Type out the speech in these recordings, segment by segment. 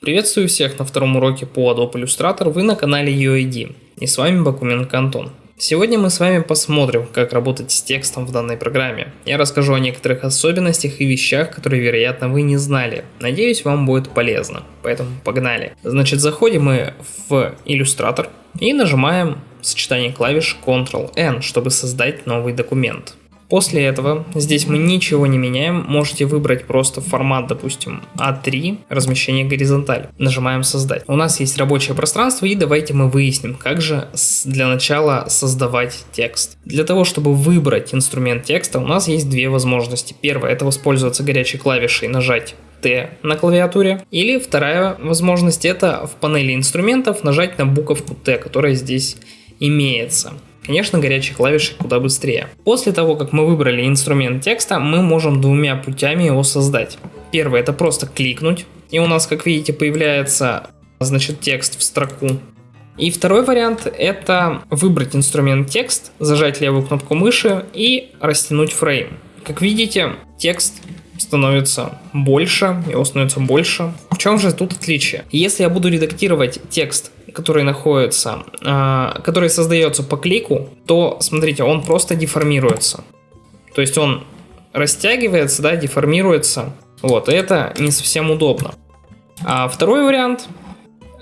Приветствую всех на втором уроке по Adobe Illustrator, вы на канале UID, и с вами Бакуменко Антон. Сегодня мы с вами посмотрим, как работать с текстом в данной программе. Я расскажу о некоторых особенностях и вещах, которые, вероятно, вы не знали. Надеюсь, вам будет полезно. Поэтому погнали. Значит, заходим мы в Illustrator и нажимаем сочетание клавиш Ctrl-N, чтобы создать новый документ. После этого здесь мы ничего не меняем, можете выбрать просто формат, допустим, А3, размещение горизонталь. Нажимаем создать. У нас есть рабочее пространство и давайте мы выясним, как же для начала создавать текст. Для того, чтобы выбрать инструмент текста, у нас есть две возможности. Первая это воспользоваться горячей клавишей нажать Т на клавиатуре. Или вторая возможность это в панели инструментов нажать на буковку Т, которая здесь имеется. Конечно, горячей клавишей куда быстрее. После того, как мы выбрали инструмент текста, мы можем двумя путями его создать. Первый это просто кликнуть, и у нас, как видите, появляется значит, текст в строку. И второй вариант это выбрать инструмент текст, зажать левую кнопку мыши и растянуть фрейм. Как видите, текст становится больше, его становится больше. В чем же тут отличие? Если я буду редактировать текст который находится, э, который создается по клику, то, смотрите, он просто деформируется. То есть он растягивается, да, деформируется. Вот, и это не совсем удобно. А второй вариант,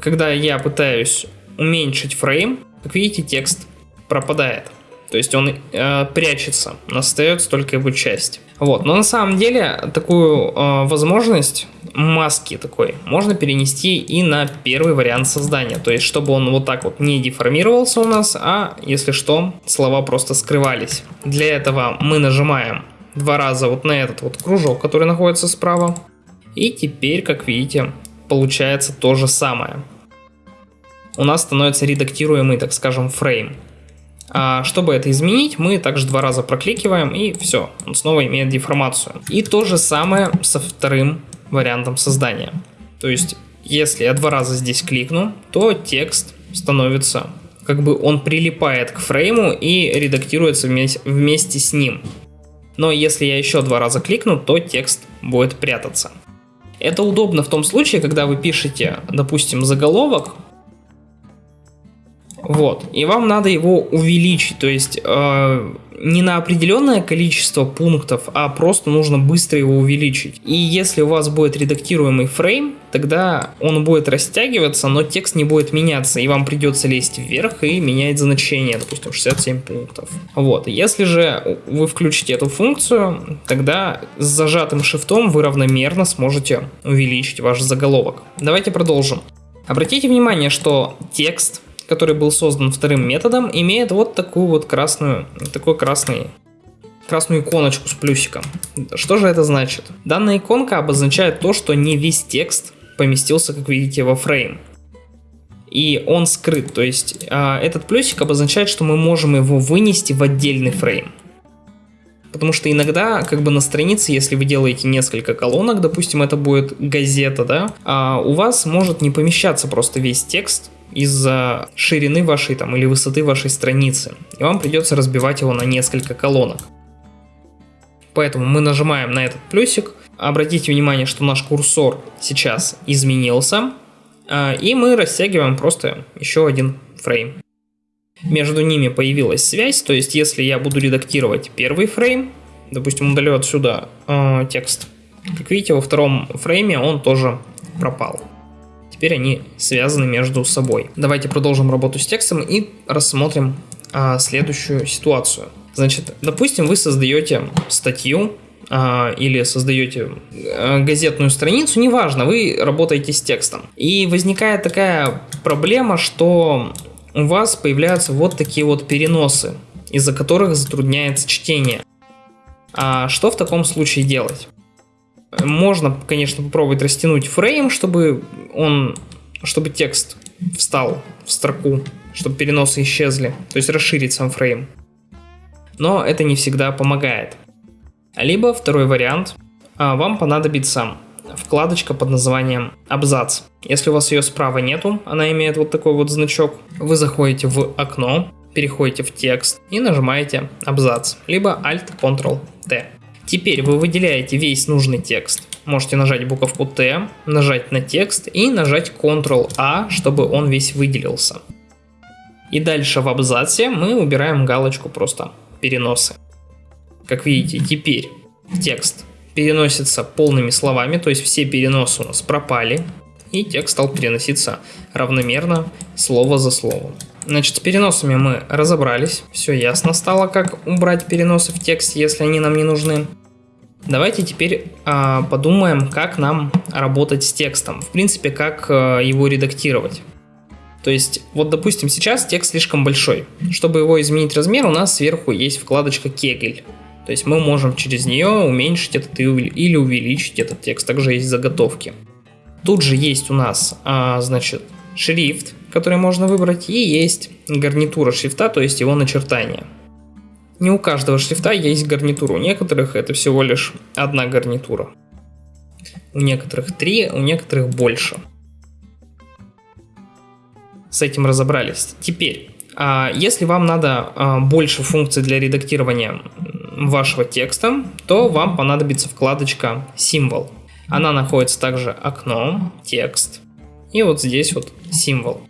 когда я пытаюсь уменьшить фрейм, как видите, текст пропадает. То есть он э, прячется, остается только его часть. Вот, но на самом деле такую э, возможность маски такой можно перенести и на первый вариант создания. То есть, чтобы он вот так вот не деформировался у нас, а если что, слова просто скрывались. Для этого мы нажимаем два раза вот на этот вот кружок, который находится справа. И теперь, как видите, получается то же самое. У нас становится редактируемый, так скажем, фрейм. А чтобы это изменить, мы также два раза прокликиваем и все, он снова имеет деформацию. И то же самое со вторым вариантом создания. То есть, если я два раза здесь кликну, то текст становится, как бы он прилипает к фрейму и редактируется вместе, вместе с ним. Но если я еще два раза кликну, то текст будет прятаться. Это удобно в том случае, когда вы пишете, допустим, заголовок, вот. И вам надо его увеличить, то есть э, не на определенное количество пунктов, а просто нужно быстро его увеличить. И если у вас будет редактируемый фрейм, тогда он будет растягиваться, но текст не будет меняться, и вам придется лезть вверх и менять значение, допустим, 67 пунктов. Вот. Если же вы включите эту функцию, тогда с зажатым шифтом вы равномерно сможете увеличить ваш заголовок. Давайте продолжим. Обратите внимание, что текст который был создан вторым методом, имеет вот такую вот красную, такой красный красную иконочку с плюсиком. Что же это значит? Данная иконка обозначает то, что не весь текст поместился, как видите, во фрейм. И он скрыт, то есть э, этот плюсик обозначает, что мы можем его вынести в отдельный фрейм. Потому что иногда, как бы на странице, если вы делаете несколько колонок, допустим, это будет газета, да, а у вас может не помещаться просто весь текст из-за ширины вашей там или высоты вашей страницы. И вам придется разбивать его на несколько колонок. Поэтому мы нажимаем на этот плюсик. Обратите внимание, что наш курсор сейчас изменился. А, и мы растягиваем просто еще один фрейм. Между ними появилась связь, то есть если я буду редактировать первый фрейм, допустим, удалю отсюда э, текст, как видите, во втором фрейме он тоже пропал. Теперь они связаны между собой. Давайте продолжим работу с текстом и рассмотрим а, следующую ситуацию. Значит, допустим, вы создаете статью а, или создаете а, газетную страницу, неважно, вы работаете с текстом. И возникает такая проблема, что у вас появляются вот такие вот переносы, из-за которых затрудняется чтение. А что в таком случае делать? Можно, конечно, попробовать растянуть фрейм, чтобы он, чтобы текст встал в строку, чтобы переносы исчезли, то есть расширить сам фрейм. Но это не всегда помогает. Либо второй вариант, а, вам понадобится вкладочка под названием абзац. Если у вас ее справа нету, она имеет вот такой вот значок, вы заходите в окно, переходите в текст и нажимаете абзац, либо Alt-Ctrl-T. Теперь вы выделяете весь нужный текст. можете нажать буковку Т, нажать на текст и нажать Ctrl-A, чтобы он весь выделился. И дальше в абзаце мы убираем галочку просто переносы. Как видите, теперь текст переносится полными словами, то есть все переносы у нас пропали, и текст стал переноситься равномерно, слово за словом. Значит, с переносами мы разобрались, все ясно стало, как убрать переносы в тексте, если они нам не нужны. Давайте теперь э, подумаем, как нам работать с текстом, в принципе, как э, его редактировать. То есть, вот допустим, сейчас текст слишком большой. Чтобы его изменить размер, у нас сверху есть вкладочка Кегель. То есть мы можем через нее уменьшить этот или увеличить этот текст. Также есть заготовки. Тут же есть у нас, а, значит, шрифт, который можно выбрать, и есть гарнитура шрифта, то есть его начертание. Не у каждого шрифта есть гарнитура, у некоторых это всего лишь одна гарнитура. У некоторых три, у некоторых больше. С этим разобрались. Теперь, а, если вам надо а, больше функций для редактирования вашего текста, то вам понадобится вкладочка «Символ». Она находится также окно, текст и вот здесь вот символ.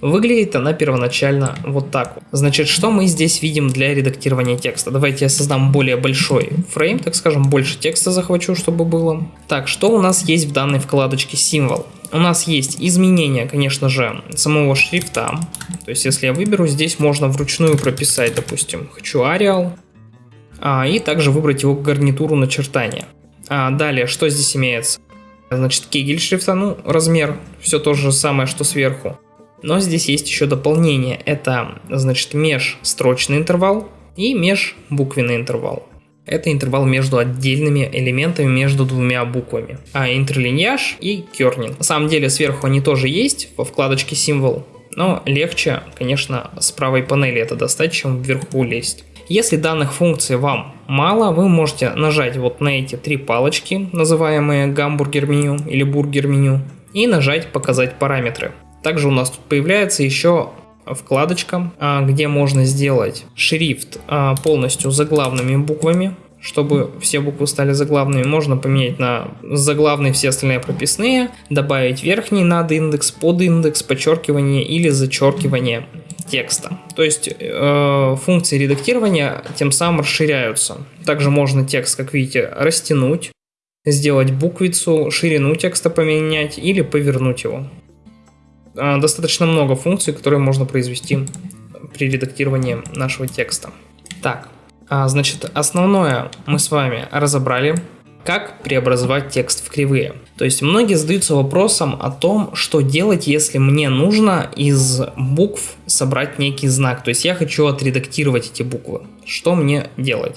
Выглядит она первоначально вот так. Значит, что мы здесь видим для редактирования текста? Давайте я создам более большой фрейм, так скажем, больше текста захвачу, чтобы было. Так, что у нас есть в данной вкладочке символ? У нас есть изменение, конечно же, самого шрифта. То есть, если я выберу, здесь можно вручную прописать, допустим, хочу Arial. А, и также выбрать его гарнитуру начертания. А, далее, что здесь имеется? Значит, кегель шрифта, ну, размер, все то же самое, что сверху. Но здесь есть еще дополнение. Это, значит, межстрочный интервал и межбуквенный интервал. Это интервал между отдельными элементами, между двумя буквами. А интерлиньяж и кернинг. На самом деле сверху они тоже есть во вкладочке символ, но легче, конечно, с правой панели это достать, чем вверху лезть. Если данных функций вам мало, вы можете нажать вот на эти три палочки, называемые гамбургер меню или бургер меню, и нажать показать параметры. Также у нас тут появляется еще вкладочка, а, где можно сделать шрифт а, полностью заглавными буквами, чтобы все буквы стали заглавными, можно поменять на заглавные все остальные прописные, добавить верхний над индекс, под индекс, подчеркивание или зачеркивание текста. То есть э, функции редактирования тем самым расширяются. Также можно текст, как видите, растянуть, сделать буквицу, ширину текста поменять или повернуть его. Э, достаточно много функций, которые можно произвести при редактировании нашего текста. Так, а, значит, основное мы с вами разобрали как преобразовать текст в кривые. То есть многие задаются вопросом о том, что делать, если мне нужно из букв собрать некий знак. То есть я хочу отредактировать эти буквы. Что мне делать?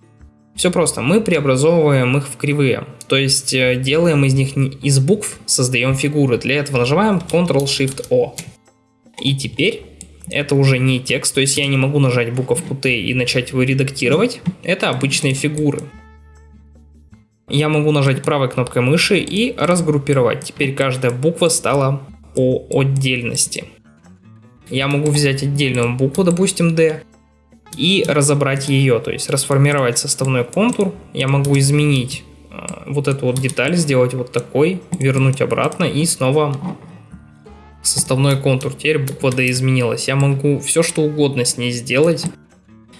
Все просто, мы преобразовываем их в кривые, то есть э, делаем из них из букв, создаем фигуры. Для этого нажимаем Ctrl-Shift-O. И теперь это уже не текст, то есть я не могу нажать буковку Т и начать его редактировать. Это обычные фигуры я могу нажать правой кнопкой мыши и разгруппировать. Теперь каждая буква стала по отдельности. Я могу взять отдельную букву, допустим D, и разобрать ее, то есть расформировать составной контур. Я могу изменить э, вот эту вот деталь, сделать вот такой, вернуть обратно и снова составной контур. Теперь буква D изменилась. Я могу все что угодно с ней сделать.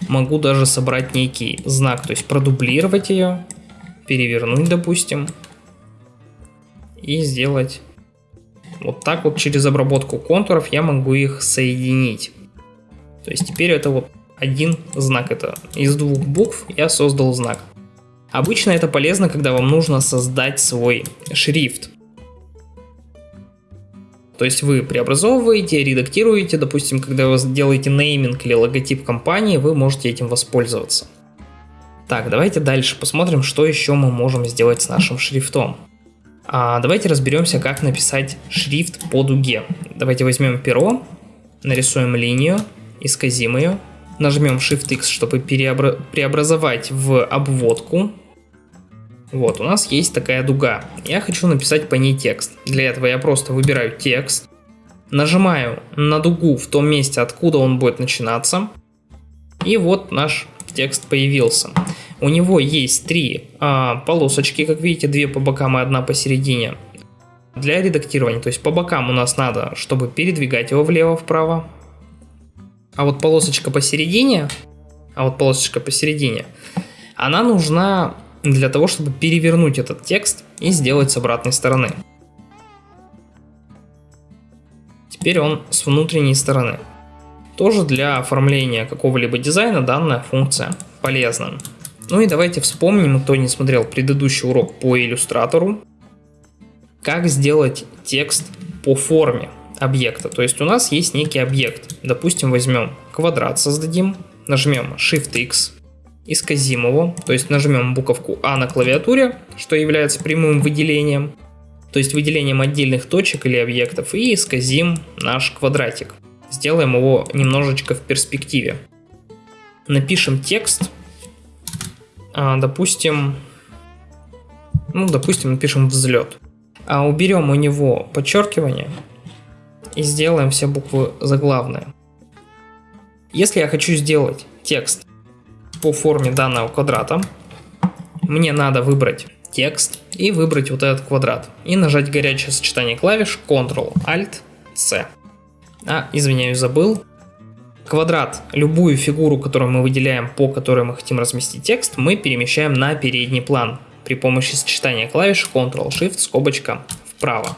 Могу даже собрать некий знак, то есть продублировать ее перевернуть, допустим, и сделать вот так вот через обработку контуров я могу их соединить. То есть теперь это вот один знак, это из двух букв я создал знак. Обычно это полезно, когда вам нужно создать свой шрифт. То есть вы преобразовываете, редактируете, допустим, когда вы делаете нейминг или логотип компании, вы можете этим воспользоваться. Так, давайте дальше посмотрим, что еще мы можем сделать с нашим шрифтом. А, давайте разберемся, как написать шрифт по дуге. Давайте возьмем перо, нарисуем линию, исказим ее, нажмем Shift-X, чтобы переобра преобразовать в обводку. Вот, у нас есть такая дуга. Я хочу написать по ней текст. Для этого я просто выбираю текст, нажимаю на дугу в том месте, откуда он будет начинаться. И вот наш текст появился. У него есть три а, полосочки, как видите, две по бокам и одна посередине. Для редактирования, то есть по бокам у нас надо, чтобы передвигать его влево-вправо. А вот полосочка посередине, а вот полосочка посередине, она нужна для того, чтобы перевернуть этот текст и сделать с обратной стороны. Теперь он с внутренней стороны. Тоже для оформления какого-либо дизайна данная функция полезна. Ну и давайте вспомним, кто не смотрел предыдущий урок по иллюстратору, как сделать текст по форме объекта. То есть у нас есть некий объект. Допустим, возьмем квадрат, создадим, нажмем Shift-X, исказим его, то есть нажмем буковку А на клавиатуре, что является прямым выделением, то есть выделением отдельных точек или объектов, и исказим наш квадратик. Сделаем его немножечко в перспективе. Напишем текст, а, допустим, ну, допустим, напишем взлет. А уберем у него подчеркивание и сделаем все буквы заглавные. Если я хочу сделать текст по форме данного квадрата, мне надо выбрать текст и выбрать вот этот квадрат. И нажать горячее сочетание клавиш Ctrl-Alt-C. А, извиняюсь, забыл. Квадрат, любую фигуру, которую мы выделяем, по которой мы хотим разместить текст, мы перемещаем на передний план при помощи сочетания клавиш Ctrl-Shift, скобочка, вправо.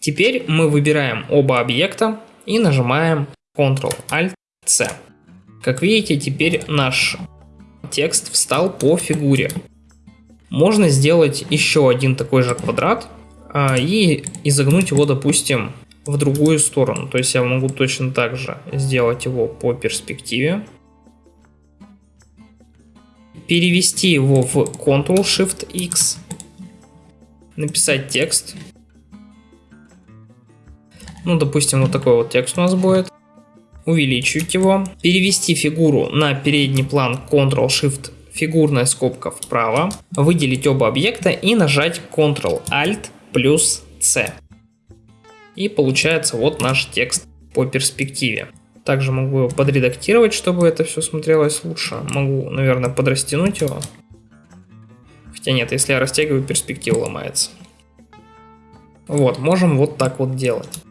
Теперь мы выбираем оба объекта и нажимаем Ctrl-Alt-C. Как видите, теперь наш текст встал по фигуре. Можно сделать еще один такой же квадрат а, и изогнуть его, допустим, в другую сторону. То есть я могу точно так же сделать его по перспективе. Перевести его в Ctrl-Shift-X. Написать текст. Ну, допустим, вот такой вот текст у нас будет. Увеличить его. Перевести фигуру на передний план Ctrl-Shift фигурная скобка вправо, выделить оба объекта и нажать Ctrl-Alt плюс C. И получается вот наш текст по перспективе. Также могу его подредактировать, чтобы это все смотрелось лучше. Могу, наверное, подрастянуть его. Хотя нет, если я растягиваю, перспектива ломается. Вот, можем вот так вот делать.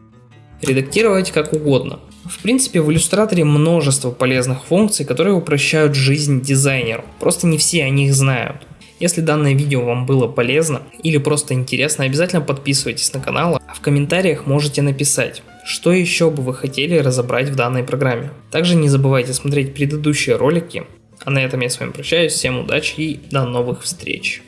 Редактировать как угодно. В принципе, в иллюстраторе множество полезных функций, которые упрощают жизнь дизайнеру. Просто не все о них знают. Если данное видео вам было полезно или просто интересно, обязательно подписывайтесь на канал, а в комментариях можете написать, что еще бы вы хотели разобрать в данной программе. Также не забывайте смотреть предыдущие ролики. А на этом я с вами прощаюсь, всем удачи и до новых встреч.